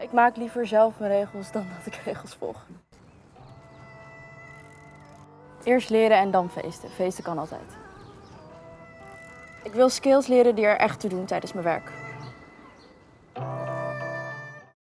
Ik maak liever zelf mijn regels dan dat ik regels volg. Eerst leren en dan feesten. Feesten kan altijd. Ik wil skills leren die er echt toe doen tijdens mijn werk.